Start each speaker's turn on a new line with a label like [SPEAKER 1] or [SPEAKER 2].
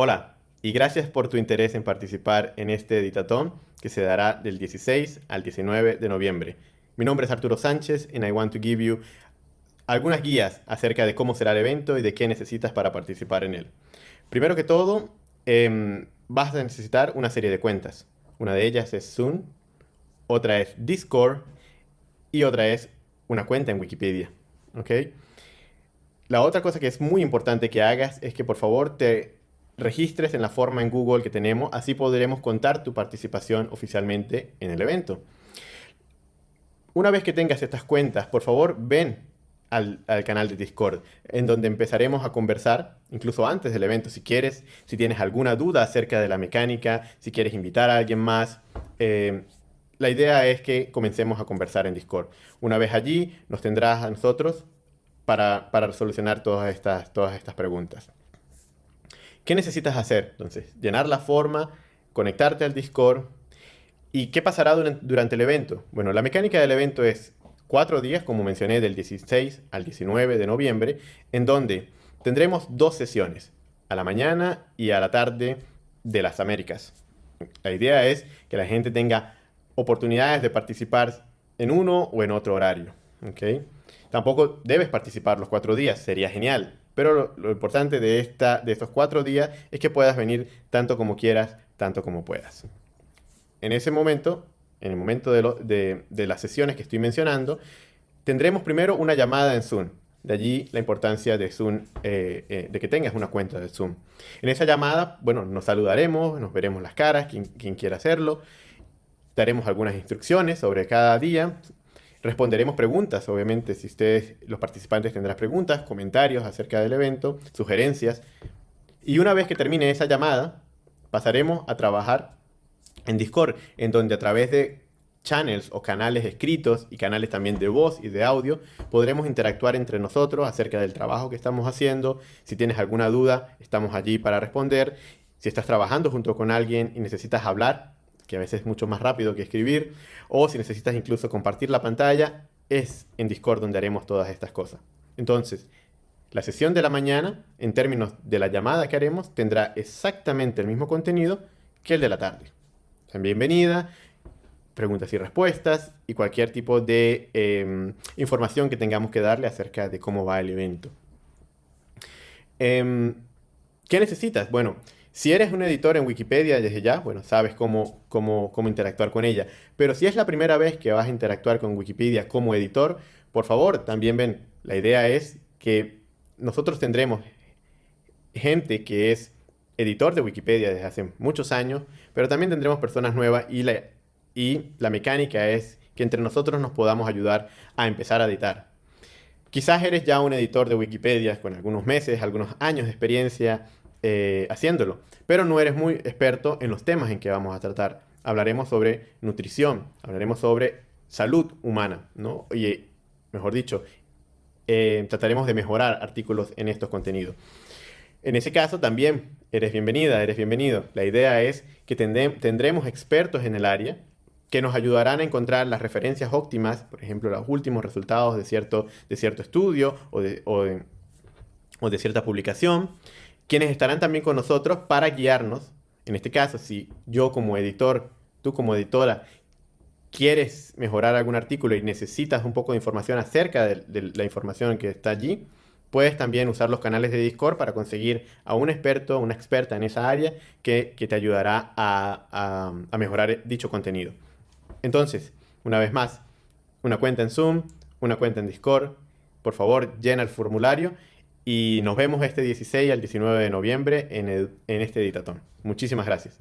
[SPEAKER 1] Hola y gracias por tu interés en participar en este editatón que se dará del 16 al 19 de noviembre. Mi nombre es Arturo Sánchez and I want to give you algunas guías acerca de cómo será el evento y de qué necesitas para participar en él. Primero que todo, em, vas a necesitar una serie de cuentas. Una de ellas es Zoom, otra es Discord y otra es una cuenta en Wikipedia. ¿ok? La otra cosa que es muy importante que hagas es que por favor te registres en la forma en Google que tenemos, así podremos contar tu participación oficialmente en el evento. Una vez que tengas estas cuentas, por favor ven al, canal de Discord, en donde empezaremos a conversar, incluso antes del evento, si quieres, si tienes alguna duda acerca de la mecánica, si quieres invitar a alguien más. Eh, la idea es que comencemos a conversar en Discord. Una vez allí, nos tendrás a nosotros para, para solucionar todas estas, todas estas preguntas. ¿Qué necesitas hacer? Entonces, llenar la forma, conectarte al Discord. ¿Y qué pasará durante, el evento? Bueno, la mecánica del evento es cuatro días, como mencioné, del 16 al 19 de noviembre, en donde tendremos dos sesiones, a la mañana y a la tarde de las Américas. La idea es que la gente tenga oportunidades de participar en uno o en otro horario. ¿okay? Tampoco debes participar los cuatro días, sería genial, pero lo, importante de, esta, de estos cuatro días es que puedas venir tanto como quieras, tanto como puedas. En ese momento, en el momento de, las sesiones que estoy mencionando, tendremos primero una llamada en Zoom. De allí la importancia de Zoom, eh, eh, de que tengas una cuenta de Zoom. En esa llamada, bueno, nos saludaremos, nos veremos las caras, quien, quien quiera hacerlo. Daremos algunas instrucciones sobre cada día, Responderemos preguntas, obviamente, si ustedes, los participantes, tendrán preguntas, comentarios acerca del evento, sugerencias. Y una vez que termine esa llamada, pasaremos a trabajar en Discord, en donde a través de channels o canales escritos y canales también de voz y de audio, podremos interactuar entre nosotros acerca del trabajo que estamos haciendo. Si tienes alguna duda, estamos allí para responder. Si estás trabajando junto con alguien y necesitas hablar, que a veces es mucho más rápido que escribir, o si necesitas incluso compartir la pantalla, es en Discord donde haremos todas estas cosas. Entonces, la sesión de la mañana, en términos de la llamada que haremos, tendrá exactamente el mismo contenido que el de la tarde. Bienvenida, preguntas y respuestas y cualquier tipo de em, información que tengamos que darle acerca de cómo va el evento. Em, ¿Qué necesitas? Bueno, si eres un editor en Wikipedia desde ya, bueno, sabes cómo, cómo, cómo interactuar con ella. Pero si es la primera vez que vas a interactuar con Wikipedia como editor, por favor, también ven, la idea es que nosotros tendremos gente que es editor de Wikipedia desde hace muchos años, pero también tendremos personas nuevas y la, y la mecánica es que entre nosotros nos podamos ayudar a empezar a editar. Quizás eres ya un editor de Wikipedia con algunos meses, algunos años de experiencia eh, haciéndolo, pero no eres muy experto en los temas en que vamos a tratar. Hablaremos sobre nutrición, hablaremos sobre salud humana, ¿no? Y, mejor dicho, eh, trataremos de mejorar artículos en estos contenidos. En ese caso también eres bienvenida, eres bienvenido. La idea es que tendremos expertos en el área que nos ayudarán a encontrar las referencias óptimas, por ejemplo, los últimos resultados de cierto, estudio o de cierta publicación quienes estarán también con nosotros para guiarnos. En este caso, si yo como editor, tú como editora, quieres mejorar algún artículo y necesitas un poco de información acerca de, la información que está allí, puedes también usar los canales de Discord para conseguir a un experto, una experta en esa área que, te ayudará a, mejorar dicho contenido. Entonces, una vez más, una cuenta en Zoom, una cuenta en Discord, por favor llena el formulario y nos vemos este 16 al 19 de noviembre en, en este editatón. Muchísimas gracias.